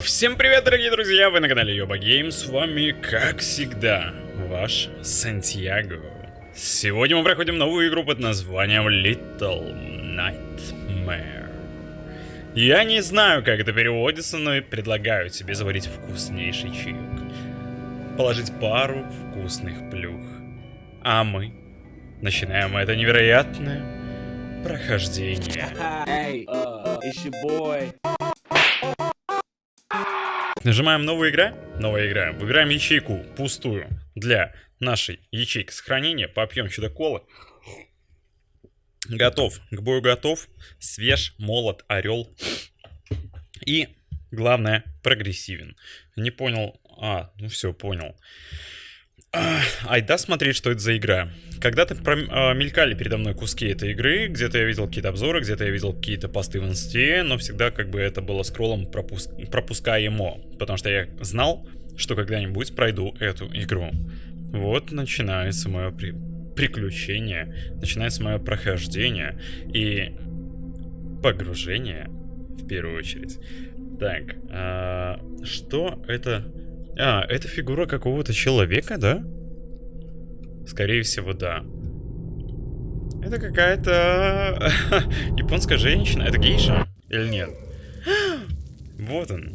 Всем привет, дорогие друзья! Вы на канале Йоба Гейм, с вами, как всегда, ваш Сантьяго. Сегодня мы проходим новую игру под названием Little Nightmare. Я не знаю, как это переводится, но предлагаю тебе заварить вкуснейший чаек. Положить пару вкусных плюх. А мы начинаем это невероятное прохождение. Hey, uh. Нажимаем новая игра, новая игра. Выбираем ячейку пустую для нашей ячейки сохранения. Попьем чудо-колы. Готов, к бою готов. Свеж, молот, орел. И, главное, прогрессивен. Не понял... А, ну все, понял. Айда смотреть, что это за игра. Когда-то а, мелькали передо мной куски этой игры, где-то я видел какие-то обзоры, где-то я видел какие-то посты в инсте, но всегда как бы это было скроллом пропуск... пропускаемо, потому что я знал, что когда-нибудь пройду эту игру. Вот начинается мое при... приключение, начинается мое прохождение и погружение в первую очередь. Так, а... что это а, это фигура какого-то человека, да? Скорее всего, да. Это какая-то японская женщина. Это гейша? Или нет? вот он.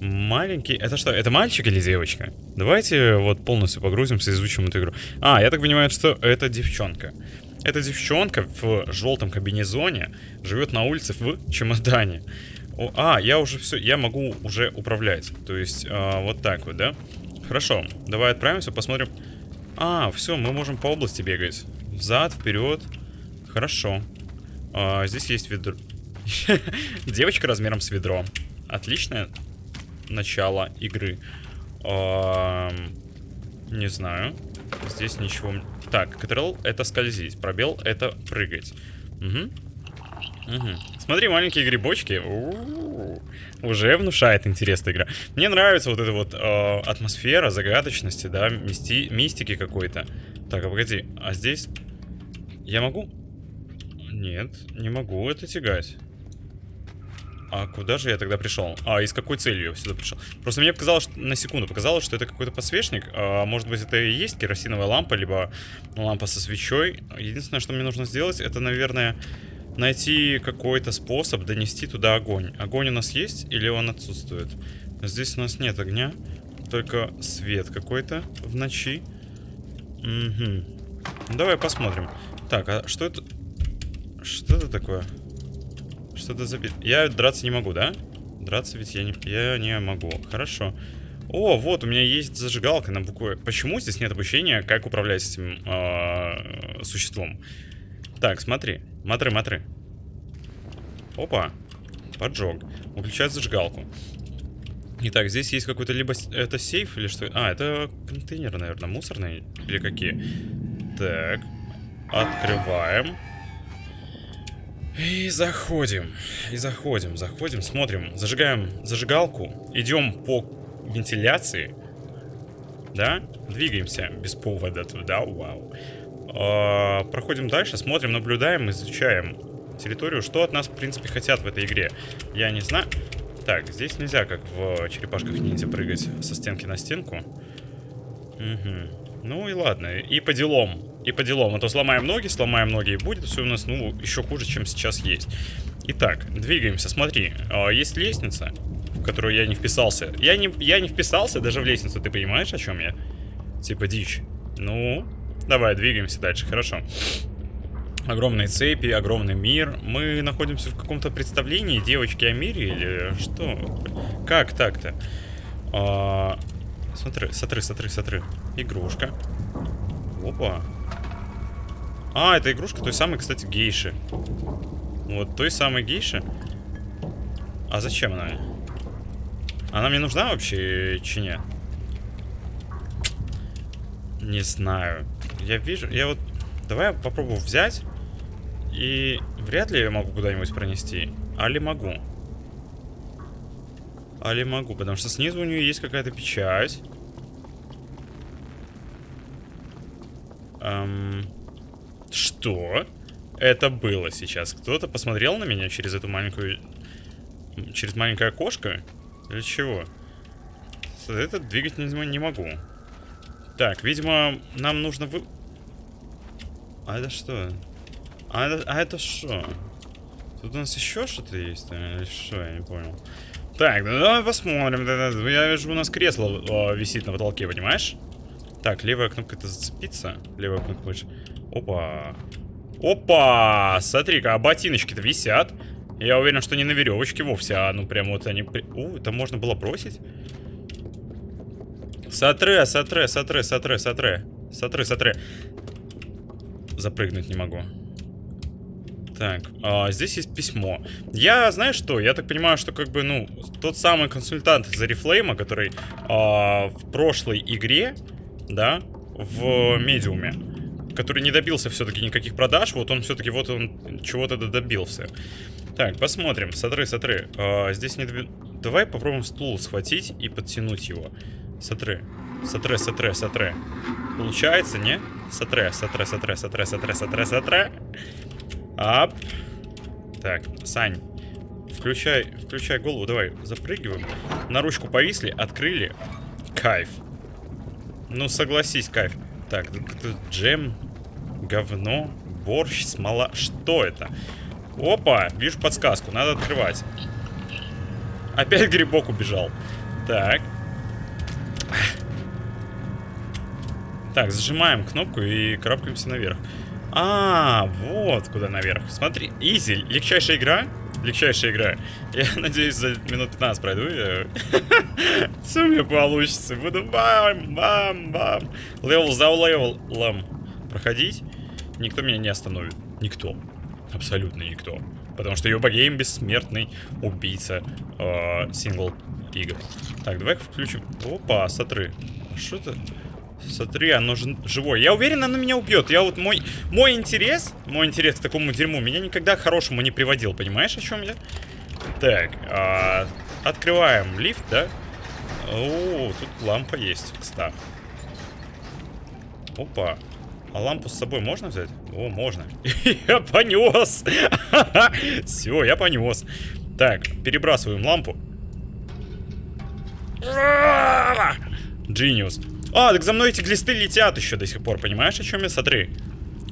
Маленький. Это что, это мальчик или девочка? Давайте вот полностью погрузимся и изучим эту игру. А, я так понимаю, что это девчонка. Эта девчонка в желтом кабинезоне живет на улице в чемодане. О, а, я уже все, я могу уже управлять. То есть, а, вот так вот, да? Хорошо, давай отправимся, посмотрим. А, все, мы можем по области бегать. Взад, вперед. Хорошо. А, здесь есть ведро. Девочка размером с ведро. Отличное начало игры. А, не знаю. Здесь ничего... Так, Ctrl это скользить, пробел это прыгать. Угу. Угу. Смотри, маленькие грибочки. У -у -у. Уже внушает интересная игра. Мне нравится вот эта вот э, атмосфера загадочности, да, мисти мистики какой-то. Так, а погоди, а здесь я могу? Нет, не могу это тягать. А куда же я тогда пришел? А, и с какой целью я сюда пришел? Просто мне показалось, что, на секунду показалось, что это какой-то подсвечник. А, может быть, это и есть керосиновая лампа, либо лампа со свечой. Единственное, что мне нужно сделать, это, наверное, найти какой-то способ донести туда огонь. Огонь у нас есть или он отсутствует? Здесь у нас нет огня, только свет какой-то в ночи. Угу. Давай посмотрим. Так, а что это? Что это такое? Что это за... Я драться не могу, да? Драться ведь я не, я не могу. Хорошо. О, вот, у меня есть зажигалка на букве. Почему здесь нет обучения, как управлять этим э, существом? Так, смотри. Матры, матры. Опа. Поджог. Выключать зажигалку. Итак, здесь есть какой-то либо... Это сейф или что? А, это контейнеры, наверное, мусорные. Или какие? Так. Открываем. И заходим. И заходим, заходим, смотрим. Зажигаем зажигалку. Идем по вентиляции. Да? Двигаемся без повода туда. Вау. А, проходим дальше, смотрим, наблюдаем, изучаем территорию. Что от нас, в принципе, хотят в этой игре? Я не знаю. Так, здесь нельзя, как в черепашках ниндзя, прыгать со стенки на стенку. Угу. Ну и ладно, и по делам. И по делам. А то сломаем ноги, сломаем ноги, и будет все у нас, ну, еще хуже, чем сейчас есть. Итак, двигаемся. Смотри, а, есть лестница, в которую я не вписался. Я не, я не вписался даже в лестницу, ты понимаешь, о чем я? Типа дичь. Ну, Давай, двигаемся дальше, хорошо. Огромные цепи, огромный мир. Мы находимся в каком-то представлении девочки о мире или что? Как так-то? А, смотри, смотри, смотри, смотри. Игрушка. Опа. А, это игрушка той самой, кстати, гейши. Вот той самой гейши. А зачем она? Она мне нужна вообще, чи нет? Не знаю. Я вижу... Я вот... Давай я попробую взять. И вряд ли я могу куда-нибудь пронести. Али могу. Али могу, потому что снизу у нее есть какая-то печать. Эм... Что? Это было сейчас. Кто-то посмотрел на меня через эту маленькую... Через маленькое окошко? Или чего? Этот двигать не могу. Так, видимо, нам нужно вы... А это что? А это, а это что? Тут у нас еще что-то есть? а, Или что? Я не понял. Так, ну давай посмотрим. Я вижу, у нас кресло о, висит на потолке, понимаешь? Так, левая кнопка это зацепиться. Левая кнопка мыши. Опа. Опа! Смотри-ка, а ботиночки-то висят. Я уверен, что не на веревочке вовсе, а ну прям вот они... У, это можно было бросить? Сотре, сотре, сотре, сотре, сотре. Сотре, сотре. Запрыгнуть не могу. Так, а, здесь есть письмо. Я, знаешь что, я так понимаю, что как бы, ну, тот самый консультант из Арифлейма, который а, в прошлой игре, да, в медиуме, который не добился все-таки никаких продаж, вот он все-таки вот он чего-то добился. Так, посмотрим. Сотры, сотры. А, здесь не доби- Давай попробуем стул схватить и подтянуть его. Сотры. Сотре, сотре, сотре. Получается, не? Сотре, сотре, сотре, сотре, сотре, сотре, сотре. Ап. Так, Сань, включай, включай голову, давай, запрыгиваем. На ручку повисли, открыли. Кайф. Ну, согласись, кайф. Так, джем, говно, борщ, смола. Что это? Опа, вижу подсказку, надо открывать. Опять грибок убежал. Так. Так, зажимаем кнопку и карабкаемся наверх. А, вот куда наверх. Смотри, easy, легчайшая игра. Легчайшая игра. Я надеюсь, за минут 15 пройду. Все у меня получится. Буду бам, бам, бам. Level за level ом проходить. Никто меня не остановит. Никто. Абсолютно никто. Потому что Йоба-game бессмертный убийца э, сингл игр. Так, давай-ка включим. Опа, смотри. А что это? Смотри, оно же живое. Я уверен, оно меня убьет. Я вот мой, мой интерес, мой интерес к такому дерьму меня никогда к хорошему не приводил. Понимаешь, о чем я? Так, а, открываем лифт, да? О, тут лампа есть, кстати. Опа. А лампу с собой можно взять? О, можно. Я понес. Все, я понес. Так, перебрасываем лампу. Genius. А, так за мной эти глисты летят еще до сих пор, понимаешь, о чем я? Смотри.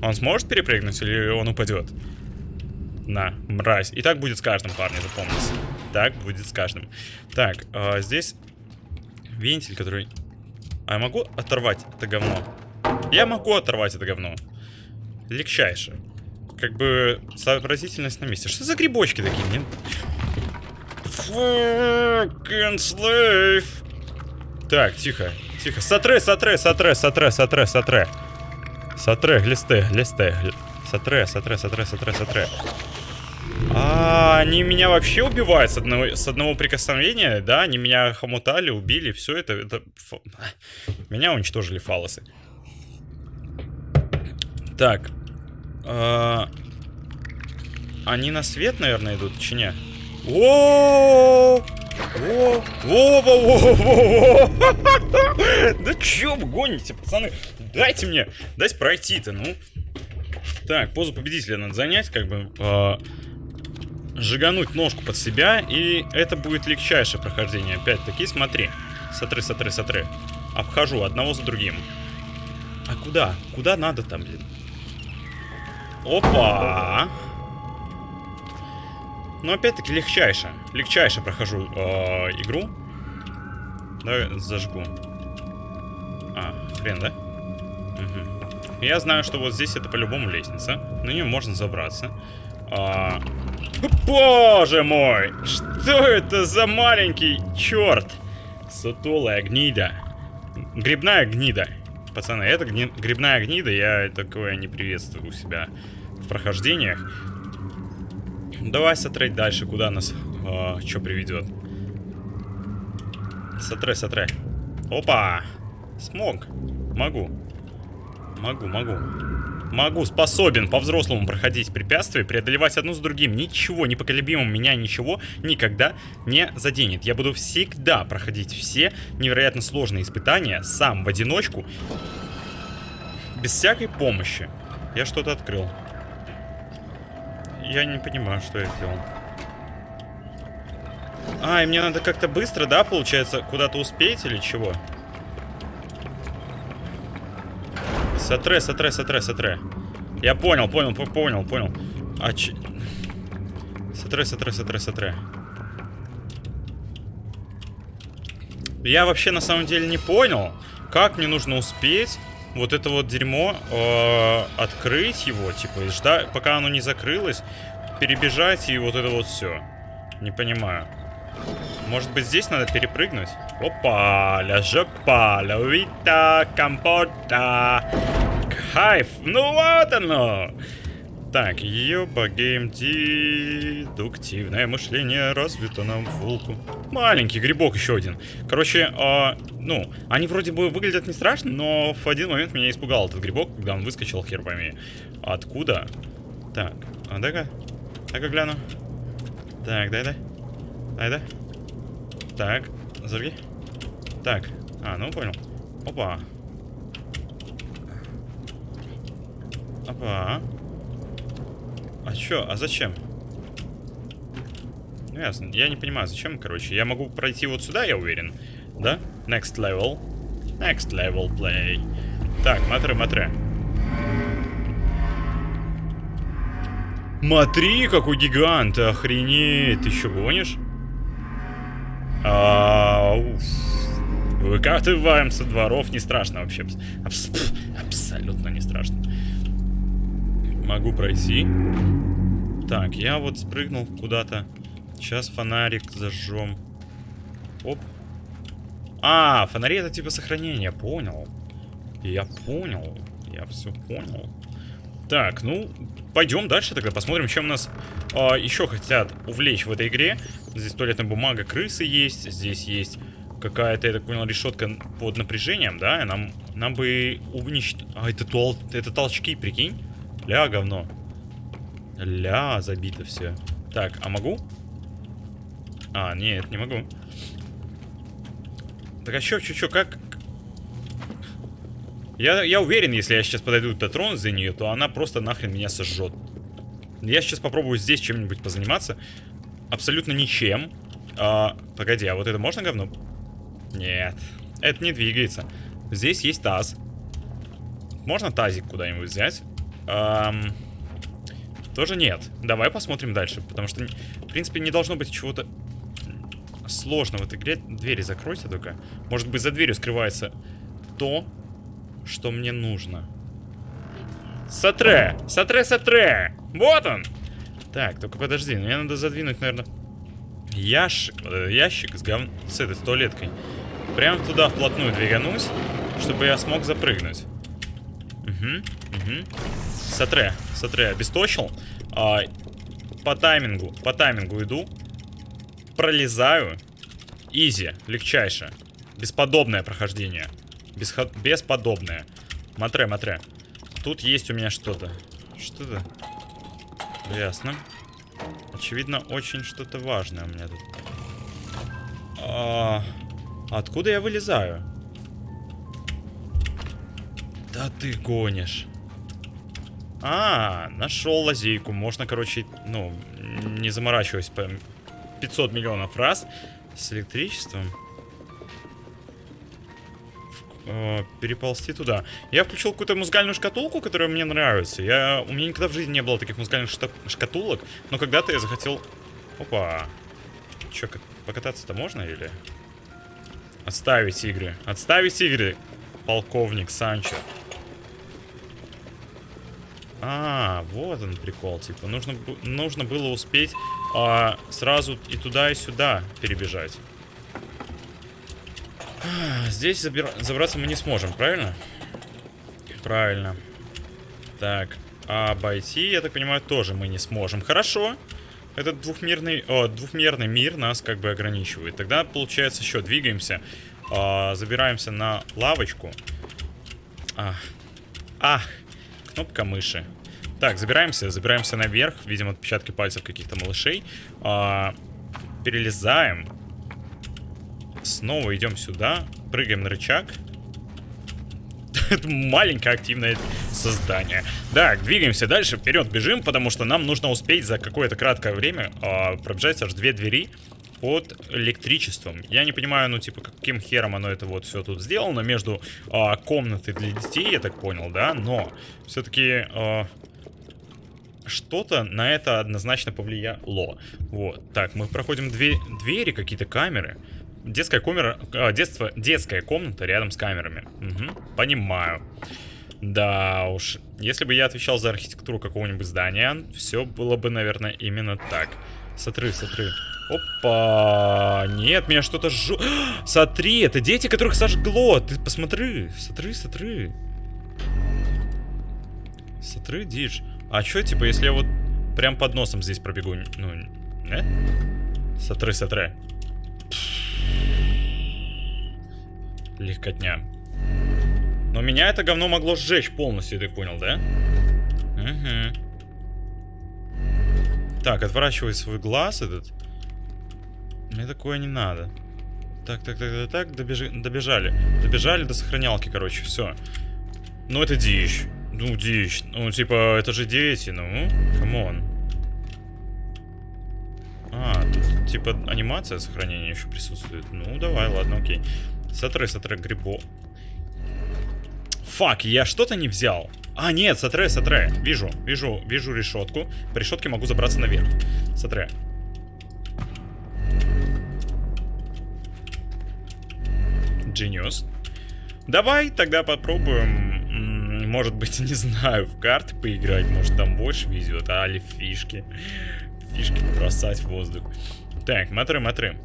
Он сможет перепрыгнуть или он упадет? На, мразь. И так будет с каждым, парни, запомните. Так будет с каждым. Так, а, здесь вентиль, который... А я могу оторвать это говно? Я могу оторвать это говно. Легчайше. Как бы сообразительность на месте. Что за грибочки такие? Мне... Fucking slave. Так, тихо, тихо. Сотре, сотре, сотре, сотре, сотре, сотре. Сотре, глисты, глисты. гли- Сотре, сотре, сотре, сотре, сотре. А, они меня вообще убивают с одного, с одного прикосновения, да? Они меня хомутали, убили, все это, это... Меня уничтожили фалосы. Так. а, Они на свет, наверное, идут, чи не? О, о, о, о, о. Да чё вы гоните, пацаны? Дайте мне, дайте пройти-то, ну. Так, позу победителя надо занять, как бы э, жигануть ножку под себя, и это будет легчайшее прохождение. Опять-таки, смотри. Сотры, сотры, сотры. Обхожу одного за другим. А куда? Куда надо там, блин? Опа! Но опять-таки легчайше. Легчайше прохожу э, игру. Давай зажгу. А, хрен, да? Мгм. Я знаю, что вот здесь это по-любому лестница. На нее можно забраться. А, Боже мой! Что это за маленький черт? Сутулая гнида. Грибная гнида. Пацаны, это гни- грибная гнида, я такое не приветствую у себя в прохождениях. Давай сотрать дальше, куда нас что приведет. Сотре, сотре. Опа! Смог. Могу. Могу, могу. Могу, способен по-взрослому проходить препятствия, преодолевать одно с другим. Ничего, непоколебимо меня ничего никогда не заденет. Я буду всегда проходить все невероятно сложные испытания сам в одиночку, без всякой помощи. Я что-то открыл. Я не понимаю, что я сделал. А, и мне надо как-то быстро, да, получается, куда-то успеть или чего? Сатре, сатре, сатре, сатре. Я понял, понял, по- понял, понял. А че... Сатре, сатре, сатре, сатре. Я вообще на самом деле не понял, как мне нужно успеть вот это вот дерьмо э, открыть его, типа, и ждать, пока оно не закрылось, перебежать и вот это вот все. Не понимаю. Может быть здесь надо перепрыгнуть? Опа, ля жопа, ля увита, компота. Кайф, ну вот оно. Так, ёба гейм дедуктивное мышление развито на волку. Маленький грибок еще один. Короче, а, ну, они вроде бы выглядят не страшно, но в один момент меня испугал этот грибок, когда он выскочил, хер пойми. Откуда? Так, а дай-ка, дай-ка гляну. Так, дай-дай. Дай-дай. Так, зажги. Так, а, ну понял. Опа. Опа. А чё? А зачем? Ну ясно. Я не понимаю, зачем, короче. Я могу пройти вот сюда, я уверен. Да? Next level. Next level play. Так, матре, матре. Смотри, какой гигант, охренеть, ты еще гонишь? А, уф. Выкатываем со дворов, не страшно вообще. Абс- абсолютно не страшно. Могу пройти. Так, я вот спрыгнул куда-то. Сейчас фонарик зажжем. Оп. А, фонари это типа сохранение, понял. Я понял. Я все понял. Так, ну, пойдем дальше тогда, посмотрим, чем нас а, еще хотят увлечь в этой игре. Здесь туалетная бумага, крысы есть, здесь есть какая-то, я так понял, решетка под напряжением, да, и нам, нам бы уничтожить... А, это, туал... это толчки, прикинь? Ля, говно. Ля, забито все. Так, а могу? А, нет, не могу. Так а чё, чё, чё, как... Я, я уверен, если я сейчас подойду дотронусь за нее, то она просто нахрен меня сожжет. Я сейчас попробую здесь чем-нибудь позаниматься. Абсолютно ничем. А, погоди, а вот это можно говно? Нет, это не двигается. Здесь есть таз. Можно тазик куда-нибудь взять? Ам, тоже нет. Давай посмотрим дальше, потому что, в принципе, не должно быть чего-то сложного в этой игре. Двери закройте только. Может быть, за дверью скрывается то, что мне нужно. Сатре! Сатре, сатре! Вот он! Так, только подожди, мне надо задвинуть, наверное, ящик, этот ящик с, гов... с этой с туалеткой. Прям туда вплотную двиганусь, чтобы я смог запрыгнуть. Угу, угу. Сатре, Сатре обесточил. А, по таймингу, по таймингу иду. Пролезаю. Изи, легчайше. Бесподобное прохождение. Бесхо... Бесподобное. Матре, матре. Тут есть у меня что-то. Что-то. Ясно. Очевидно, очень что-то важное у меня тут. А... Откуда я вылезаю? Да ты гонишь. А, нашел лазейку. Можно, короче, ну, не заморачиваясь по 500 миллионов раз с электричеством э, переползти туда. Я включил какую-то музыкальную шкатулку, которая мне нравится. Я... У меня никогда в жизни не было таких музыкальных шкатулок, но когда-то я захотел... Опа. Че, покататься-то можно или... Отставить игры. Отставить игры, полковник Санчо. А, вот он прикол, типа, нужно, нужно было успеть а, сразу и туда, и сюда перебежать. А, Здесь забира- забраться мы не сможем, правильно? Правильно. Так, а обойти, я так понимаю, тоже мы не сможем. Хорошо. Этот двухмерный, о, двухмерный мир нас как бы ограничивает. Тогда, получается, еще двигаемся. а, забираемся на лавочку. Ах. Ах. Кнопка мыши. Так, забираемся, забираемся наверх. Видим отпечатки пальцев каких-то малышей. А, перелезаем. Снова идем сюда. Прыгаем на рычаг. Это маленькое активное создание. Так, двигаемся дальше, вперед бежим, потому что нам нужно успеть за какое-то краткое время а, пробежать аж две двери. Под электричеством. Я не понимаю, ну, типа, каким хером оно это вот все тут сделано между а, комнатой для детей, я так понял, да, но все-таки а, что-то на это однозначно повлияло. Вот, так, мы проходим две двери, какие-то камеры. Детская камера, а, детство, детская комната рядом с камерами. Угу, понимаю. Да уж, если бы я отвечал за архитектуру какого-нибудь здания, все было бы, наверное, именно так. Смотри, смотри. Опа! Нет, меня что-то жжет. Смотри, это дети, которых сожгло. Ты посмотри. Смотри, смотри. Смотри, дичь. А что, типа, если я вот прям под носом здесь пробегу? Ну, э? Смотри, смотри. Легкотня. Но меня это говно могло сжечь полностью, ты понял, да? Угу. Так, отворачивай свой глаз этот. Мне такое не надо. Так, так, так, так, так, добежи, добежали. Добежали до сохранялки, короче, все. Ну, это дичь. Ну, дичь. Ну, типа, это же дети, ну, come on. А, тут, типа, анимация сохранения еще присутствует. Ну, давай, ладно, окей. Смотри, смотри, грибо. Fuck, я что-то не взял. А, нет, смотри, смотри. Вижу, вижу, вижу решетку. По решетке могу забраться наверх. Смотри. Genius. Давай тогда попробуем, может быть, не знаю, в карты поиграть. Может, там больше везет, а ли фишки. Фишки бросать в воздух. Так, матры, матры.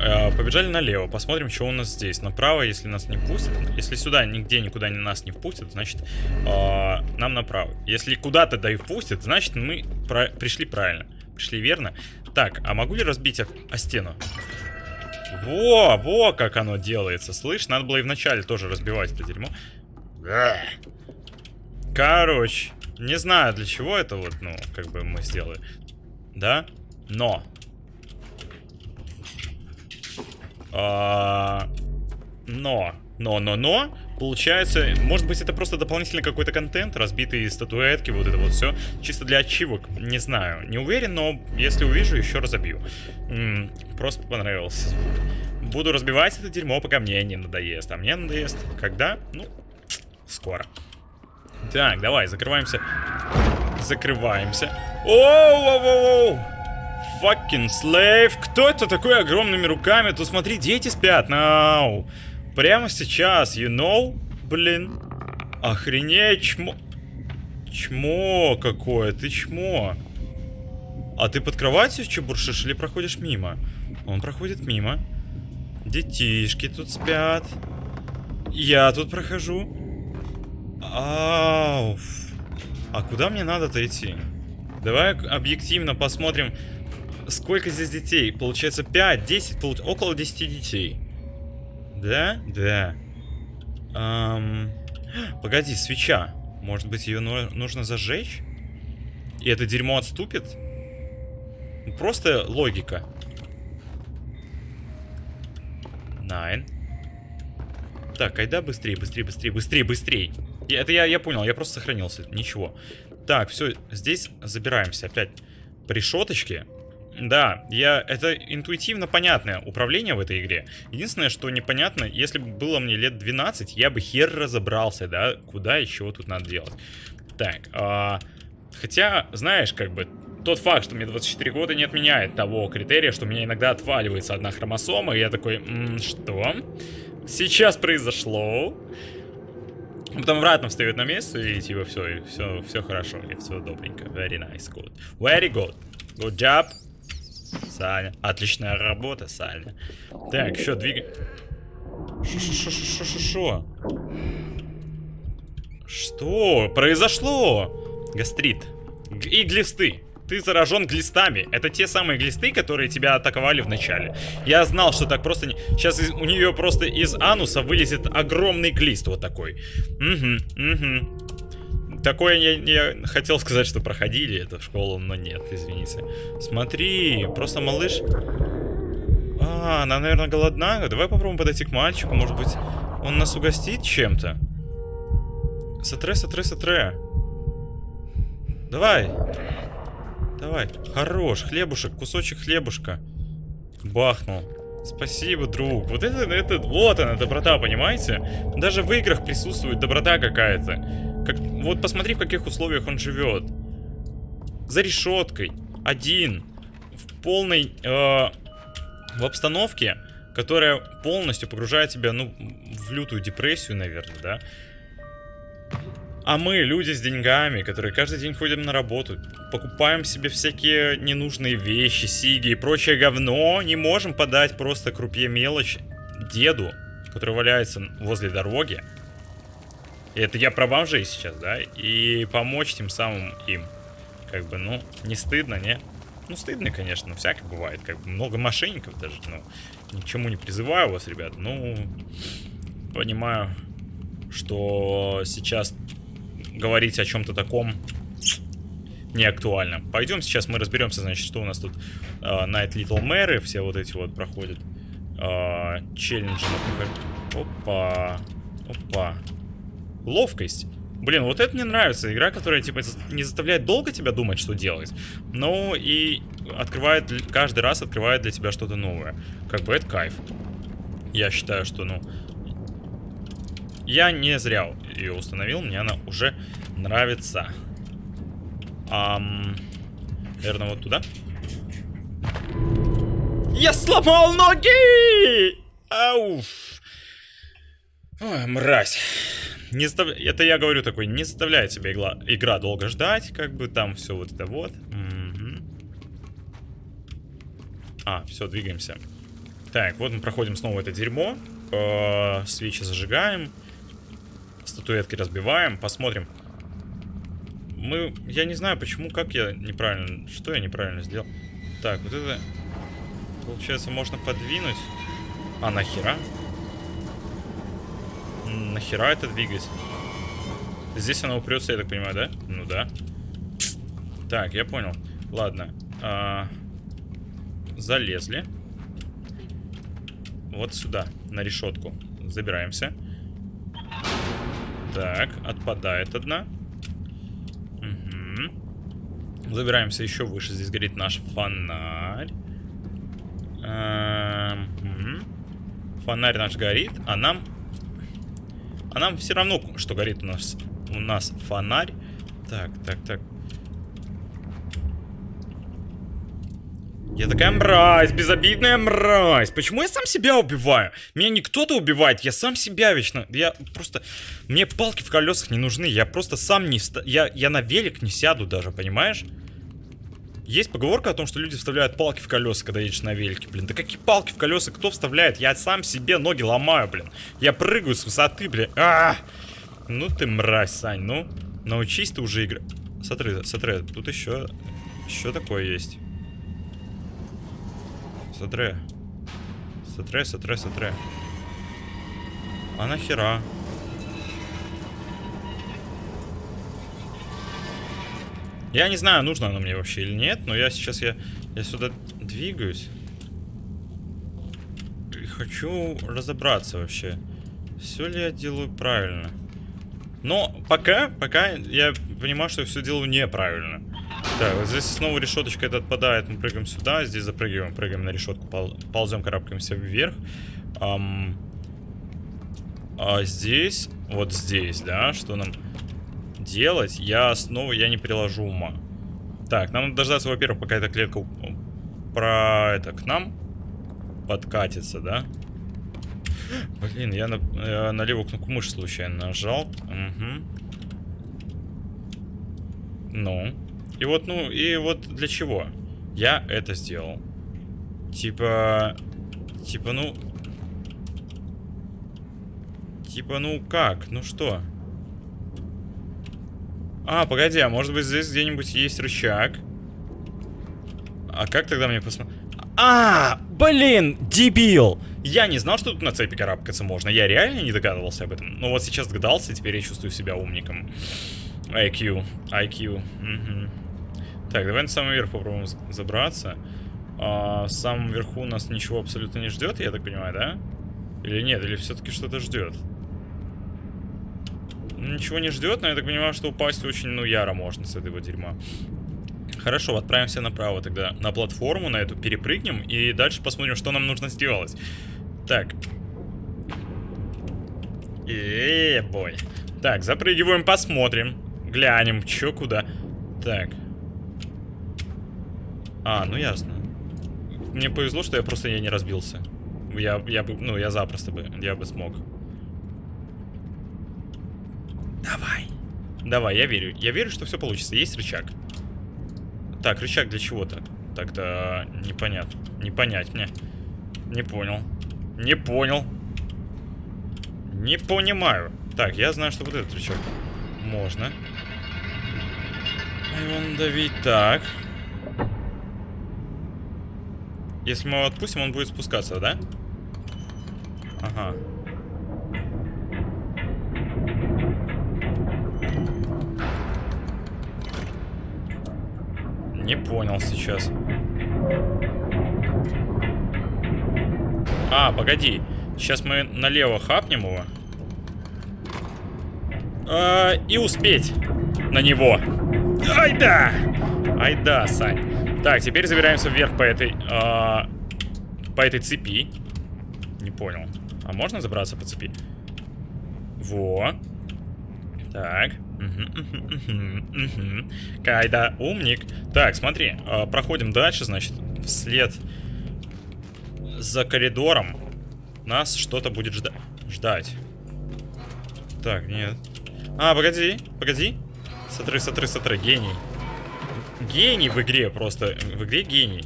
Э, побежали налево, посмотрим, что у нас здесь. Направо, если нас не пустят. Если сюда нигде никуда нас не впустят, значит, э, нам направо. Если куда-то да и впустят, значит, мы про пришли правильно. Пришли верно. Так, а могу ли разбить о, о стену? Во, во, как оно делается. Слышь, надо было и вначале тоже разбивать это дерьмо. Короче, не знаю, для чего это вот, ну, как бы мы сделали. Да? Но а, но, но, но, но, получается, может быть это просто дополнительный какой-то контент, разбитые статуэтки, вот это вот все, чисто для ачивок, не знаю, не уверен, но если увижу, еще разобью. М -м, просто понравился. Буду разбивать это дерьмо, пока мне не надоест, а мне надоест, когда? Ну, скоро. Так, давай, закрываемся. Закрываемся. Оу-оу-оу-оу! fucking slave. Кто это такой огромными руками? Тут смотри, дети спят. Нау. Прямо сейчас, you know? Блин. Охренеть, чмо... Чмо какое, ты чмо. А ты под кроватью чебуршишь или проходишь мимо? Он проходит мимо. Детишки тут спят. Я тут прохожу. Ауф. А куда мне надо-то идти? Давай объективно посмотрим, Сколько здесь детей? Получается 5, 10, получ... около 10 детей. Да? Да. Эм... Погоди, свеча. Может быть, ее нужно зажечь? И это дерьмо отступит? Просто логика. Найн. Так, айда быстрее, быстрее, быстрее, быстрее, быстрее. Это я, я понял, я просто сохранился. Ничего. Так, все, здесь забираемся опять. По решеточке. Да, я, это интуитивно понятное управление в этой игре. Единственное, что непонятно, если бы было мне лет 12, я бы хер разобрался, да, куда и чего тут надо делать. Так, а, хотя, знаешь, как бы, тот факт, что мне 24 года не отменяет того критерия, что у меня иногда отваливается одна хромосома, и я такой, М -м, что? Сейчас произошло. Потом обратно встает на место, и типа все, и все, все хорошо, и все добренько. Very nice, good. Very good. Good job. Саня. Отличная работа, Саня. Так, что, двигаем. Шо-шо-шо-шо-шо-шо? Что произошло? Гастрит. И глисты. Ты заражен глистами. Это те самые глисты, которые тебя атаковали в начале. Я знал, что так просто не... Сейчас у нее просто из ануса вылезет огромный глист вот такой. Угу, угу. Такое я, я хотел сказать, что проходили эту школу, но нет, извините. Смотри, просто малыш... А, она, наверное, голодна. Давай попробуем подойти к мальчику, может быть, он нас угостит чем-то? Сатре, сатре, сатре. Давай. Давай. Хорош. Хлебушек. Кусочек хлебушка. Бахнул. Спасибо, друг. Вот это, это, вот она, доброта, понимаете? Даже в играх присутствует доброта какая-то. Как, вот посмотри, в каких условиях он живет. За решеткой. Один. В полной... Э, в обстановке, которая полностью погружает тебя, ну, в лютую депрессию, наверное, да? А мы, люди с деньгами, которые каждый день ходим на работу, покупаем себе всякие ненужные вещи, сиги и прочее говно, не можем подать просто крупье мелочь деду, который валяется возле дороги. Это я про бомжей сейчас, да? И помочь тем самым им. Как бы, ну, не стыдно, не? Ну, стыдно, конечно, всякое бывает. Как бы много мошенников даже, ну, ничему не призываю вас, ребят. Ну, понимаю, что сейчас говорить о чем-то таком не актуально. Пойдем сейчас мы разберемся, значит, что у нас тут э, Night Little Mary, все вот эти вот проходят. Э, челленджи, например. Опа. Опа. Ловкость. Блин, вот это мне нравится. Игра, которая, типа, не заставляет долго тебя думать, что делать. Но и открывает, каждый раз открывает для тебя что-то новое. Как бы это кайф. Я считаю, что, ну, я не зря ее установил, мне она уже нравится. Ам... Наверное, вот туда. Я сломал ноги! Ауф! Ой, мразь. Не застав... Это я говорю такой, не заставляет себя игла... игра долго ждать, как бы там все вот это вот. Угу. А, все, двигаемся. Так, вот мы проходим снова это дерьмо. Э -э свечи зажигаем. Статуэтки разбиваем, посмотрим. Мы... Я не знаю, почему, как я неправильно... Что я неправильно сделал? Так, вот это... Получается, можно подвинуть. А нахера? Нахера это двигать? Здесь она упрется, я так понимаю, да? Ну да. Так, я понял. Ладно. А... Залезли. Вот сюда, на решетку. Забираемся. Так, отпадает одна. Угу. Забираемся еще выше. Здесь горит наш фонарь. Эм. Фонарь наш горит, а нам... А нам все равно, что горит у нас, у нас фонарь. Так, так, так. Я такая мразь, безобидная мразь. Почему я сам себя убиваю? Меня не кто-то убивает, я сам себя вечно. Я просто... Мне палки в колесах не нужны. Я просто сам не... Я, я на велик не сяду даже, понимаешь? Есть поговорка о том, что люди вставляют палки в колеса, когда едешь на велике, блин. Да какие палки в колеса? Кто вставляет? Я сам себе ноги ломаю, блин. Я прыгаю с высоты, блин. А -а -а! Ну ты мразь, Сань, ну. Научись ты уже играть. Смотри, смотри, тут еще... Еще такое есть. Смотри. Смотри, смотри, смотри. А нахера? Я не знаю, нужно оно мне вообще или нет, но я сейчас я, я сюда двигаюсь. И хочу разобраться вообще. Все ли я делаю правильно? Но пока, пока я понимаю, что я все делаю неправильно. Так, вот здесь снова решеточка это отпадает. Мы прыгаем сюда, здесь запрыгиваем, прыгаем на решетку, пол, ползем, карабкаемся вверх. Ам, а здесь, вот здесь, да, что нам делать? Я снова, я не приложу ума. Так, нам надо дождаться, во-первых, пока эта клетка про это к нам подкатится, да? Блин, я на, я на левую кнопку мыши случайно нажал. Угу. Ну. И вот, ну, и вот для чего? Я это сделал. Типа... Типа, ну... Типа, ну как? Ну что? А, погоди, а может быть здесь где-нибудь есть рычаг? А как тогда мне посмотреть? А, блин, дебил! Я не знал, что тут на цепи карабкаться можно. Я реально не догадывался об этом. Но вот сейчас догадался, теперь я чувствую себя умником. IQ, IQ. Угу. Так, давай на самый верх попробуем забраться. А, в самом верху нас ничего абсолютно не ждет, я так понимаю, да? Или нет, или все-таки что-то ждет? Ничего не ждет, но я так понимаю, что упасть очень, ну, яро можно с этого дерьма. Хорошо, отправимся направо тогда на платформу, на эту перепрыгнем и дальше посмотрим, что нам нужно сделать. Так. Эээ, бой. Так, запрыгиваем, посмотрим. Глянем, чё, куда. Так. А, ну ясно. Мне повезло, что я просто я не разбился. Я, я бы, ну, я запросто бы, я бы смог. Давай. Давай, я верю. Я верю, что все получится. Есть рычаг. Так, рычаг для чего-то. Так-то непонятно. Не понять мне. Не понял. Не понял. Не понимаю. Так, я знаю, что вот этот рычаг можно. И он давить так. Если мы его отпустим, он будет спускаться, да? Ага. Не понял сейчас. А, погоди. Сейчас мы налево хапнем его. А, и успеть на него. Ай да! Ай да, Сань. Так, теперь забираемся вверх по этой... А, по этой цепи. Не понял. А можно забраться по цепи? Во. Так. Кайда, умник. Так, смотри, э, проходим дальше, значит, вслед за коридором нас что-то будет жда ждать. Так, нет. А, погоди, погоди. Смотри, смотри, смотри, гений. Гений в игре просто. В игре гений.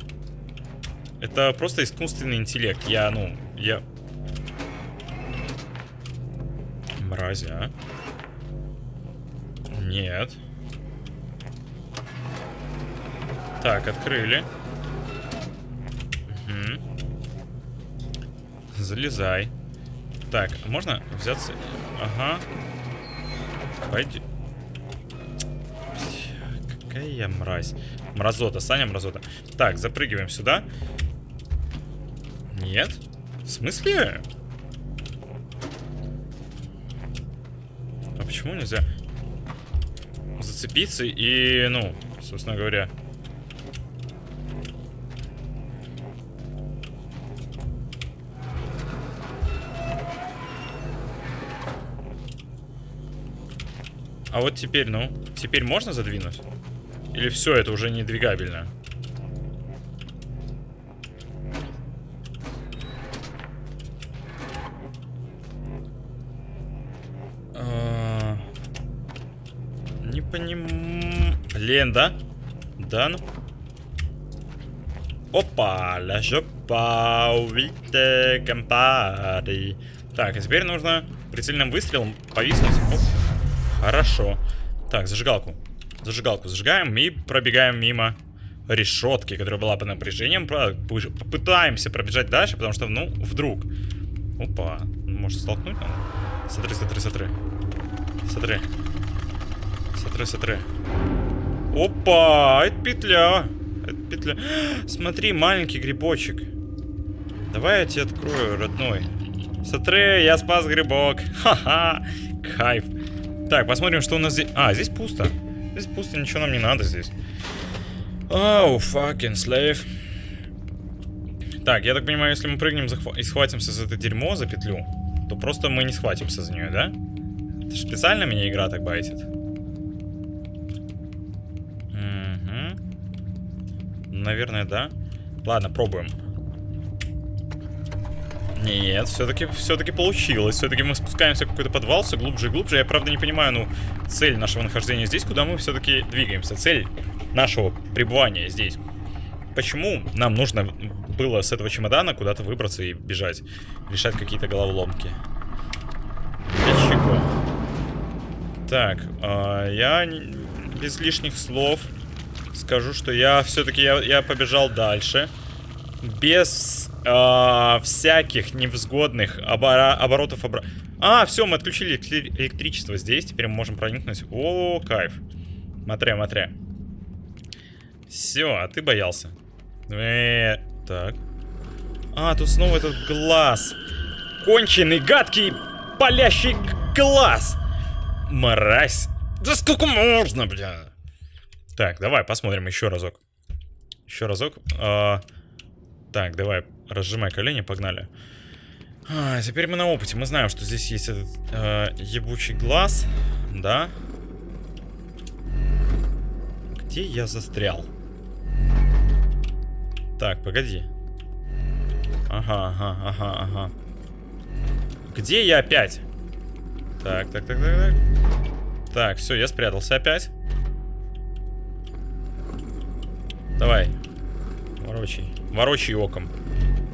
Это просто искусственный интеллект. Я, ну, я... Мразь, а? Нет. Так, открыли. Угу. Залезай. Так, можно взяться... Ага. Пойди. Какая я мразь. Мразота, Саня мразота. Так, запрыгиваем сюда. Нет? В смысле? А почему нельзя? Зацепиться и, ну, собственно говоря... А вот теперь, ну, теперь можно задвинуть? Или все, это уже не двигабельно? Поним... Блин, да? Да, ну. Опа, ля жопа, увидите компари. Так, а теперь нужно прицельным выстрелом повиснуть. Оп. Хорошо. Так, зажигалку. Зажигалку зажигаем и пробегаем мимо решетки, которая была под напряжением. Попытаемся пробежать дальше, потому что, ну, вдруг. Опа. Может, столкнуть надо? Смотри, смотри, смотри. Смотри. Смотри, смотри. Опа, это петля. Это петля. Смотри, маленький грибочек. Давай я тебе открою, родной. Смотри, я спас грибок. Ха-ха. Кайф. Так, посмотрим, что у нас здесь... А, здесь пусто. Здесь пусто, ничего нам не надо здесь. Оу, oh, fucking slave. Так, я так понимаю, если мы прыгнем и схватимся за это дерьмо, за петлю, то просто мы не схватимся за нее, да? Это же специально меня игра так байтит. Наверное, да. Ладно, пробуем. Нет, все-таки все-таки получилось. Все-таки мы спускаемся в какой-то подвал все глубже и глубже. Я правда не понимаю, ну, цель нашего нахождения здесь, куда мы все-таки двигаемся. Цель нашего пребывания здесь. Почему нам нужно было с этого чемодана куда-то выбраться и бежать? Решать какие-то головоломки. Так, э, я без лишних слов скажу, что я все-таки я, я побежал дальше. Без э, всяких невзгодных обора оборотов. Обра... А, все, мы отключили электричество здесь. Теперь мы можем проникнуть. О, кайф. Смотри, смотри. Все, а ты боялся. -э так. А, тут снова этот глаз. Конченый, гадкий, палящий глаз. Мразь. Да сколько можно, бля? Так, давай посмотрим еще разок. Еще разок. А, так, давай, разжимай колени, погнали. А, теперь мы на опыте. Мы знаем, что здесь есть этот э, ебучий глаз. Да. Где я застрял? Так, погоди. Ага, ага, ага, ага. Где я опять? Так, так, так, так, так. Так, все, я спрятался опять. Давай. Ворочай. Ворочай оком.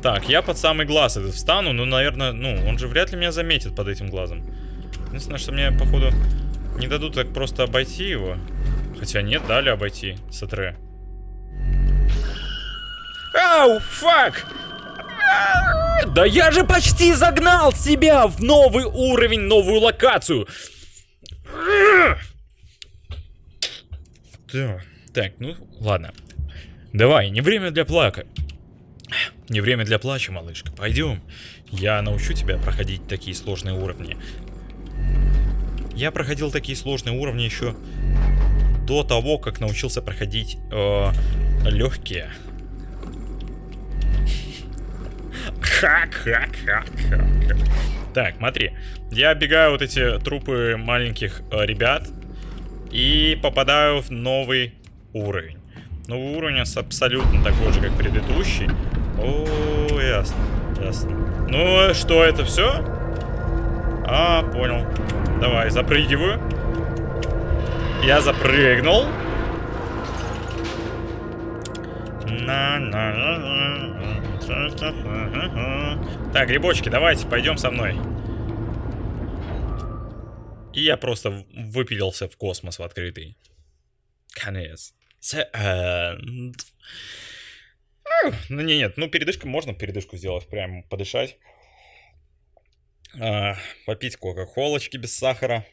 Так, я под самый глаз этот встану, но, наверное, ну, он же вряд ли меня заметит под этим глазом. Единственное, что мне, походу, не дадут так просто обойти его. Хотя нет, дали обойти Сатре. Ау, фак! Да я же почти загнал себя в новый уровень, новую локацию. Да. Так, ну, ладно. Давай, не время для плака. Не время для плача, малышка. Пойдем. Я научу тебя проходить такие сложные уровни. Я проходил такие сложные уровни еще до того, как научился проходить э, легкие. Так, смотри. Я оббегаю вот эти трупы маленьких э, ребят и попадаю в новый уровень. Новый уровень абсолютно такой же, как предыдущий. О, ясно, ясно. Ну, что это все? А, понял. Давай, запрыгиваю. Я запрыгнул. Так, грибочки, давайте, пойдем со мной. И я просто выпилился в космос в открытый. Конец. Ну, не, нет, ну, передышка можно передышку сделать, прям подышать. А, попить кока-колочки без сахара.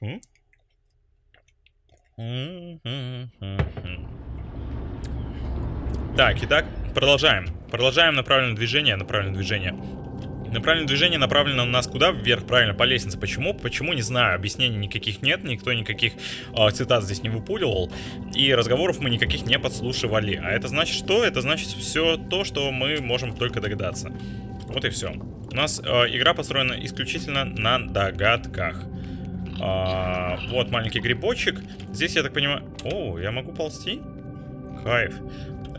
Так, итак, продолжаем. Продолжаем направленное движение, направленное движение. Направленное движение направлено у нас куда? Вверх, правильно, по лестнице. Почему? Почему, не знаю. Объяснений никаких нет, никто никаких э, цитат здесь не выпуливал. И разговоров мы никаких не подслушивали. А это значит что? Это значит все то, что мы можем только догадаться. Вот и все. У нас э, игра построена исключительно на догадках. А, вот маленький грибочек. Здесь, я так понимаю... О, я могу ползти? Кайф.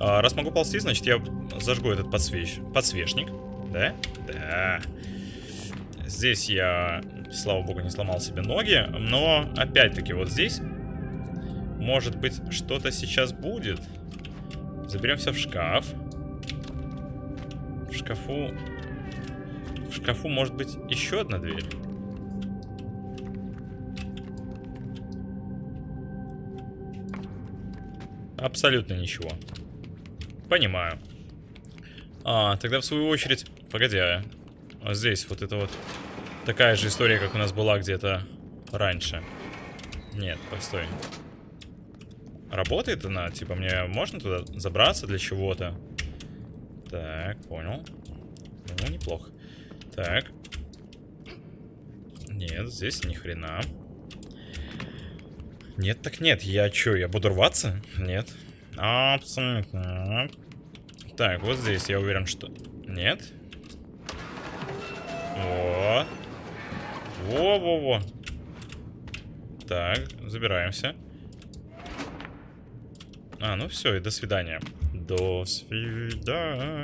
А, раз могу ползти, значит я зажгу этот подсвеч... подсвечник. Да? Да. Здесь я, слава богу, не сломал себе ноги. Но, опять-таки, вот здесь, может быть, что-то сейчас будет. Заберемся в шкаф. В шкафу... В шкафу может быть еще одна дверь. Абсолютно ничего. Понимаю. А, тогда в свою очередь Погоди, а, а здесь вот это вот такая же история, как у нас была где-то раньше. Нет, постой. Работает она? Типа мне можно туда забраться для чего-то? Так, понял. Ну, неплохо. Так. Нет, здесь ни хрена. Нет, так нет. Я что, я буду рваться? Нет. Абсолютно. Так, вот здесь я уверен, что... Нет? Во. Во-во-во. Так, забираемся. А, ну все, и до свидания. До свидания.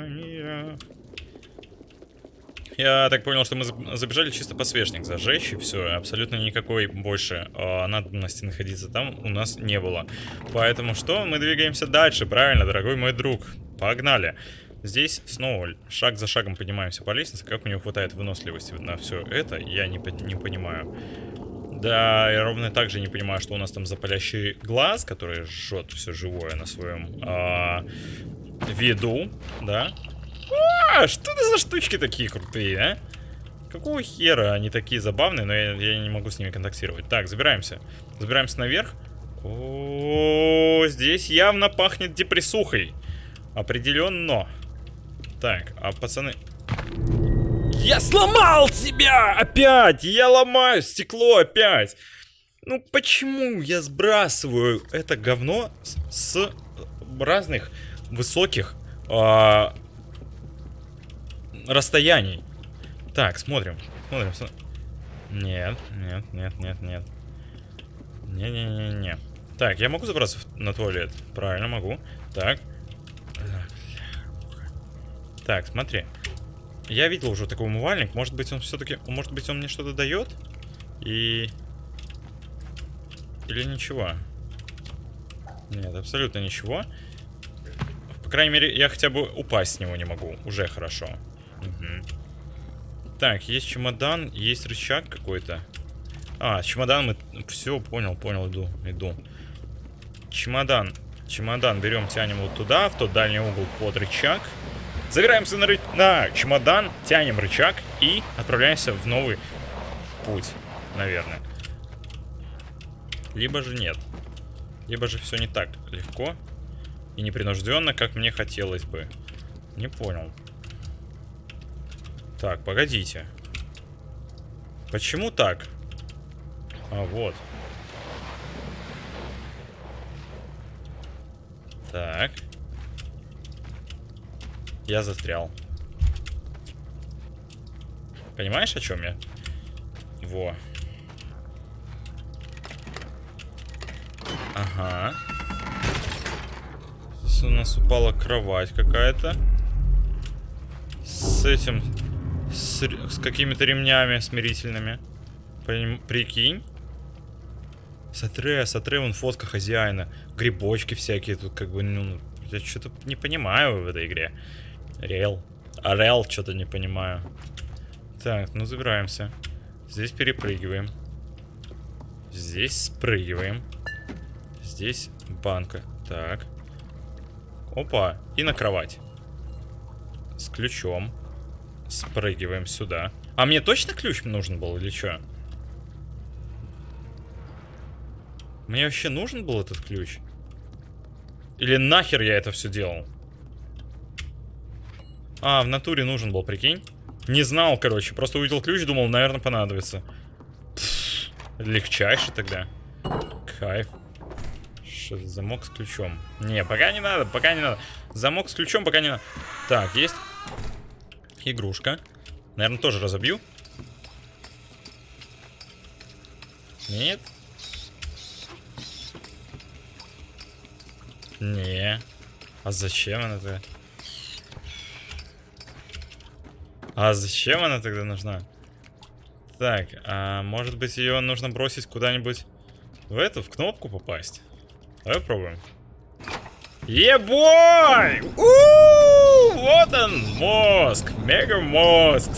Я так понял, что мы забежали чисто подсвечник зажечь, и все. Абсолютно никакой больше э, надобности находиться там у нас не было. Поэтому что? Мы двигаемся дальше, правильно, дорогой мой друг. Погнали. Здесь снова шаг за шагом поднимаемся по лестнице. Как у него хватает выносливости на все это, я не, не понимаю. Да, я ровно так же не понимаю, что у нас там за палящий глаз, который жжет все живое на своем а, виду, да? А, что это за штучки такие крутые, а? Какого хера они такие забавные, но я, я не могу с ними контактировать. Так, забираемся. Забираемся наверх. О, здесь явно пахнет депрессухой. Определенно. Так, а пацаны... Я сломал тебя! Опять! Я ломаю стекло опять! Ну почему я сбрасываю это говно с, с разных высоких а, расстояний? Так, смотрим. Смотрим, смотрим. Нет, нет, нет, нет, нет. Не-не-не-не. Так, я могу забраться на туалет? Правильно, могу. Так. Так, смотри. Я видел уже такой умывальник. Может быть, он все-таки... Может быть, он мне что-то дает? И... Или ничего? Нет, абсолютно ничего. По крайней мере, я хотя бы упасть с него не могу. Уже хорошо. Мгм. Так, есть чемодан, есть рычаг какой-то. А, чемодан мы... Все, понял, понял, иду, иду. Чемодан. Чемодан берем, тянем вот туда, в тот дальний угол под рычаг. Забираемся на, ры... на чемодан, тянем рычаг и отправляемся в новый путь, наверное. Либо же нет. Либо же все не так легко и непринужденно, как мне хотелось бы. Не понял. Так, погодите. Почему так? А, вот. Так. Я застрял. Понимаешь, о чем я? Во. Ага. Здесь у нас упала кровать какая-то. С этим... С, с какими-то ремнями смирительными. Прикинь. Сатре, Сатре, вон фотка хозяина. Грибочки всякие тут как бы, ну, я что-то не понимаю в этой игре. Реал. А Реал что-то не понимаю. Так, ну забираемся. Здесь перепрыгиваем. Здесь спрыгиваем. Здесь банка. Так. Опа. И на кровать. С ключом. Спрыгиваем сюда. А мне точно ключ нужен был или что? Мне вообще нужен был этот ключ? Или нахер я это все делал? А, в натуре нужен был, прикинь? Не знал, короче. Просто увидел ключ, думал, наверное, понадобится. Пф, легчайше тогда. Кайф. Что это замок с ключом? Не, пока не надо, пока не надо. Замок с ключом пока не надо. Так, есть игрушка. Наверное, тоже разобью. Нет. Не. А зачем она А зачем она тогда нужна? Так, а может быть ее нужно бросить куда-нибудь в эту, в кнопку попасть? Давай попробуем. Ебой! У, Вот он, мозг, мега мозг.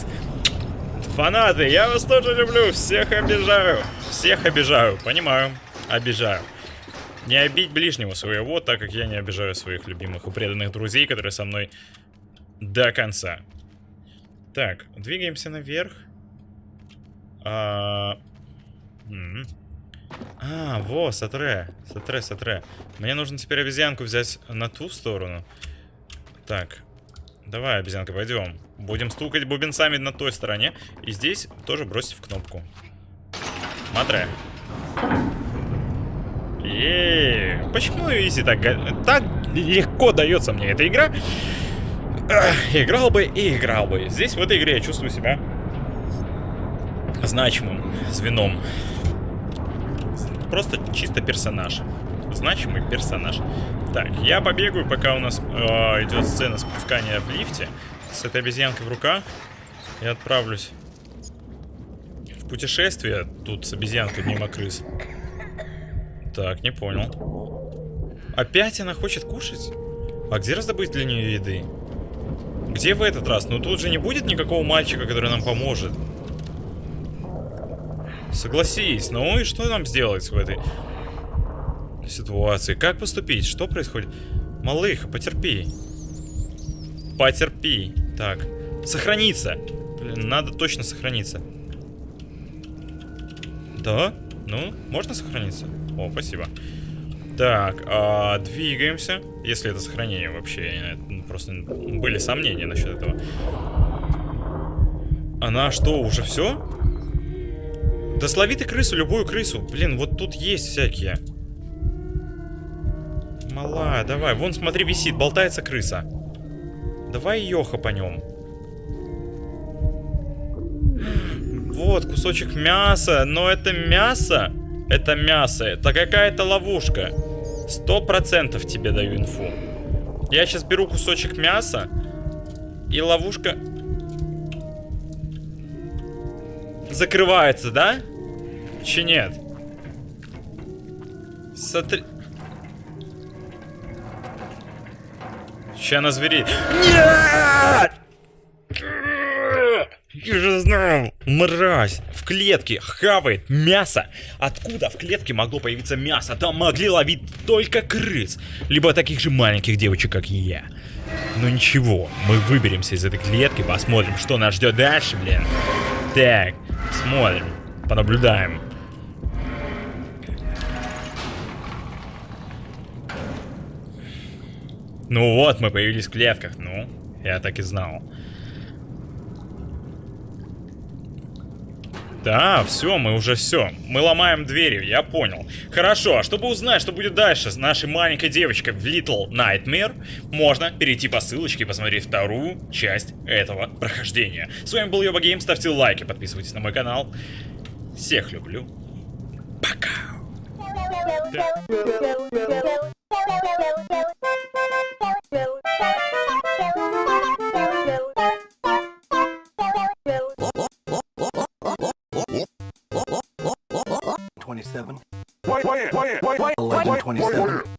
Фанаты, я вас тоже люблю, всех обижаю. Всех обижаю, понимаю, обижаю. Не обидь ближнего своего, так как я не обижаю своих любимых и преданных друзей, которые со мной до конца. Так, двигаемся наверх. А, а во, Сатре, Сатре, Сатре. Мне нужно теперь обезьянку взять на ту сторону. Так, давай, обезьянка, пойдем. Будем стукать бубенцами на той стороне. И здесь тоже бросить в кнопку. Смотри. Еее. Почему изи так, так легко дается мне эта игра? Играл бы и играл бы. Здесь в этой игре я чувствую себя значимым звеном. Просто чисто персонаж. Значимый персонаж. Так, я побегаю, пока у нас э, идет сцена спускания в лифте. С этой обезьянкой в руках. Я отправлюсь в путешествие. Тут с обезьянкой мимо крыс. Так, не понял. Опять она хочет кушать? А где раздобыть для нее еды? Где в этот раз? Ну тут же не будет никакого мальчика, который нам поможет. Согласись, ну и что нам сделать в этой ситуации? Как поступить? Что происходит? Малыха, потерпи. Потерпи. Так, сохраниться. Блин, надо точно сохраниться. Да? Ну, можно сохраниться? О, спасибо. Так, а, двигаемся. Если это сохранение вообще. ну, Просто были сомнения насчет этого. Она что, уже все? Да слови ты крысу, любую крысу. Блин, вот тут есть всякие. Малая, давай. Вон, смотри, висит, болтается крыса. Давай еха по нем. Вот, кусочек мяса. Но это мясо. Это мясо. Это какая-то ловушка. Сто процентов тебе даю инфу. Я сейчас беру кусочек мяса. И ловушка... Закрывается, да? Че нет? Смотри... Ща на звери... Нет! Я же знал, мразь, в клетке хавает мясо. Откуда в клетке могло появиться мясо? Там могли ловить только крыс, либо таких же маленьких девочек, как я. Но ничего, мы выберемся из этой клетки, посмотрим, что нас ждет дальше, блин. Так, смотрим, понаблюдаем. Ну вот, мы появились в клетках, ну, я так и знал. Да, все, мы уже все. Мы ломаем двери, я понял. Хорошо, а чтобы узнать, что будет дальше с нашей маленькой девочкой в Little Nightmare, можно перейти по ссылочке и посмотреть вторую часть этого прохождения. С вами был Йоба Гейм, ставьте лайки, подписывайтесь на мой канал. Всех люблю. Пока. 27. Wait, wait, wait, wait, wait, 11, 27.